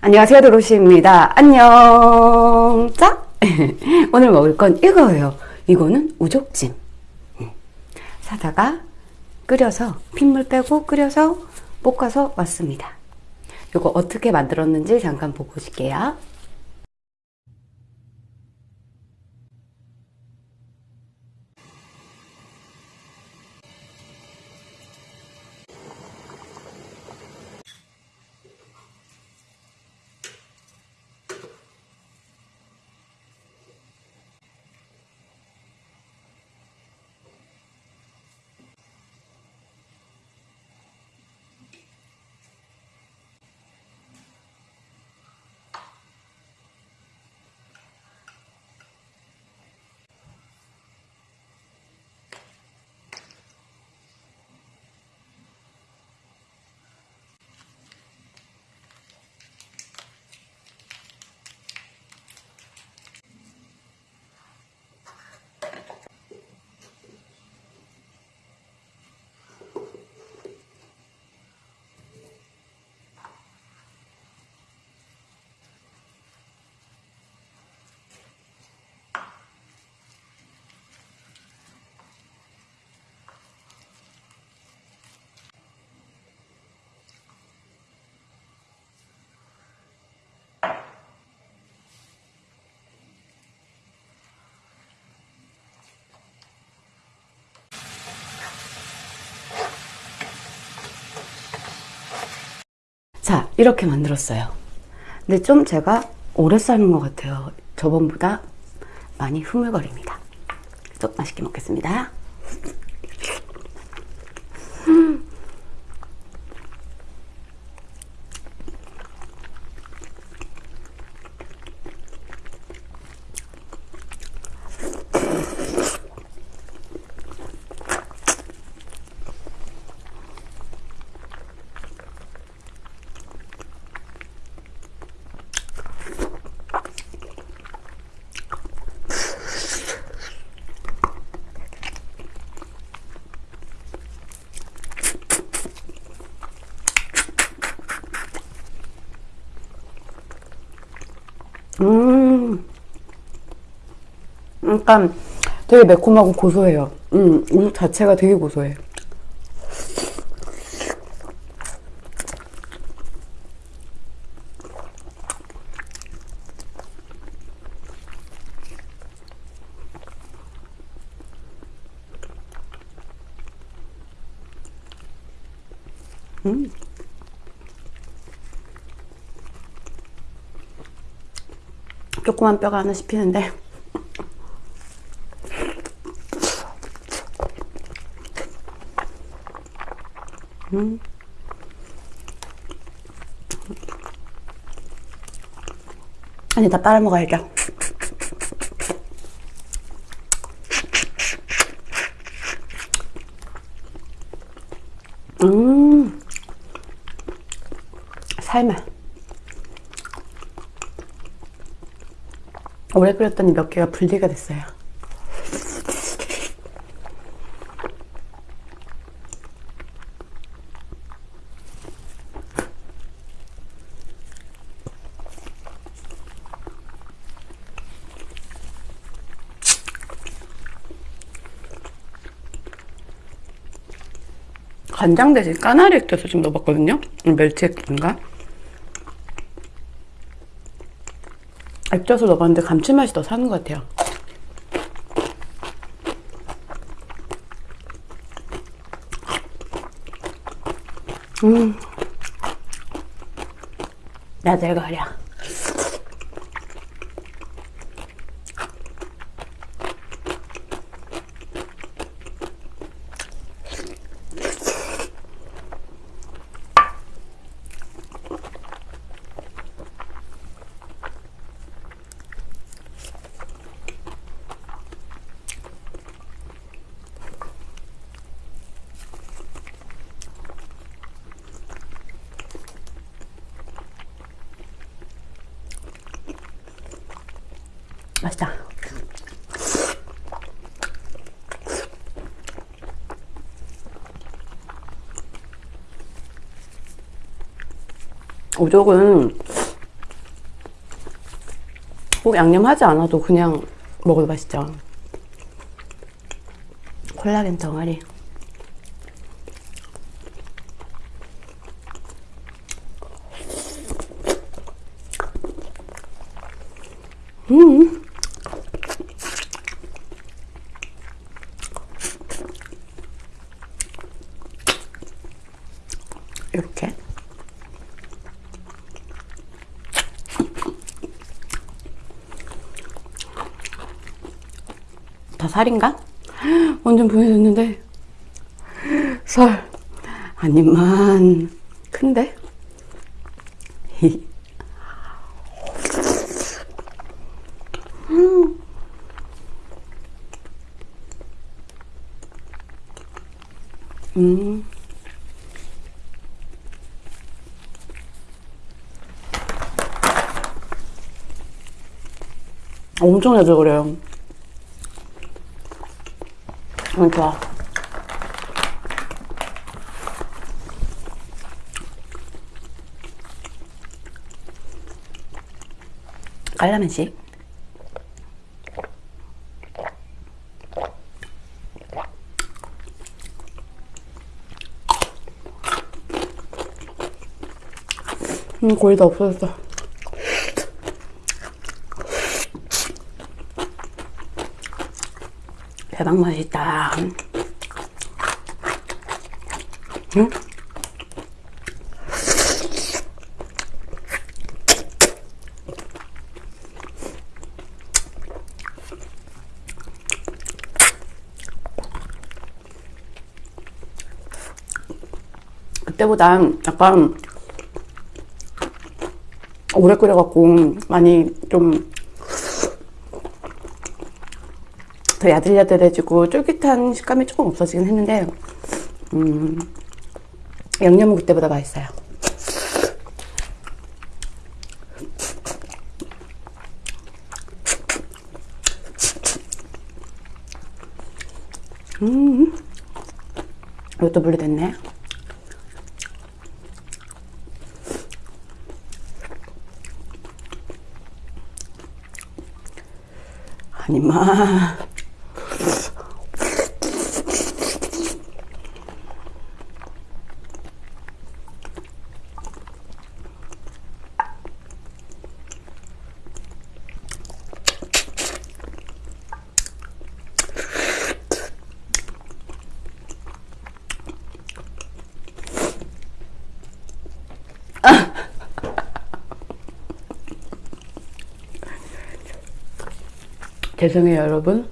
안녕하세요 도로시입니다. 안녕. 자 오늘 먹을 건 이거예요. 이거는 우족찜. 음. 사다가 끓여서 핏물 빼고 끓여서 볶아서 왔습니다. 이거 어떻게 만들었는지 잠깐 보고 오실게요 자 이렇게 만들었어요. 근데 좀 제가 오래 삶은 것 같아요. 저번보다 많이 흐물거립니다. 또 맛있게 먹겠습니다 음, 약간 되게 매콤하고 고소해요. 음, 우유 자체가 되게 고소해. 음. 조그만 뼈가 하나 씹히는데. 음. 아니 다 빨아 먹어야죠 음. 삶아 오래 끓였더니 몇 개가 분리가 됐어요. 간장 대신 까나리 액젓을 좀 넣어봤거든요. 멸치 액젓인가? 액젓을 넣어봤는데 감칠맛이 더 사는 것 같아요. 음, 야들거려. 맛있다. 오적은 꼭 양념하지 않아도 그냥 먹어도 맛있죠. 콜라겐 덩어리 이렇게. 다 살인가? 완전 보여줬는데 살 아니만 큰데? 음. 엄청 자주 그래요. 음, 좋아. 깔라면식. 음, 거의 다 없어졌어. 대박 맛있다. 응? 그때보다 약간 오래 끓여갖고 많이 좀 더 야들야들해지고 쫄깃한 식감이 조금 없어지긴 했는데 음, 양념은 그때보다 맛있어요. 음, 이것도 분리됐네. 아니마. 죄송해요, 여러분.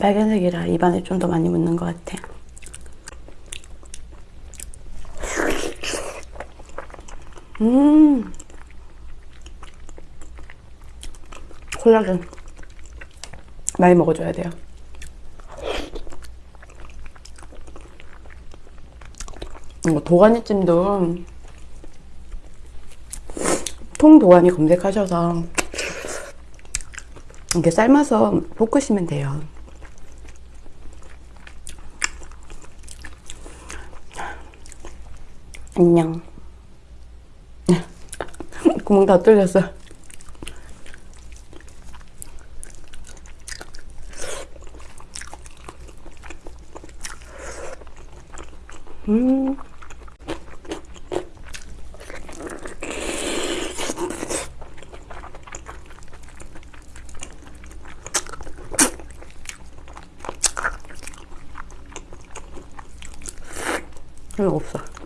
빨간색이라 입안에 좀 더 많이 묻는 것 같아. 음. 콜라겐. 많이 먹어줘야 돼요. 이거 도가니찜도 통도가니 검색하셔서 이렇게 삶아서 볶으시면 돼요. 안녕. 구멍 다 뚫렸어. 음. 이거 없어.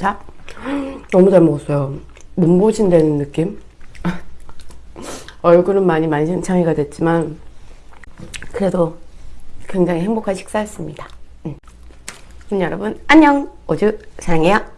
자, 너무 잘 먹었어요. 몸보신되는 느낌? 얼굴은 많이 만신창이가 됐지만 그래도 굉장히 행복한 식사였습니다. 음. 그럼 여러분 안녕! 오주 사랑해요.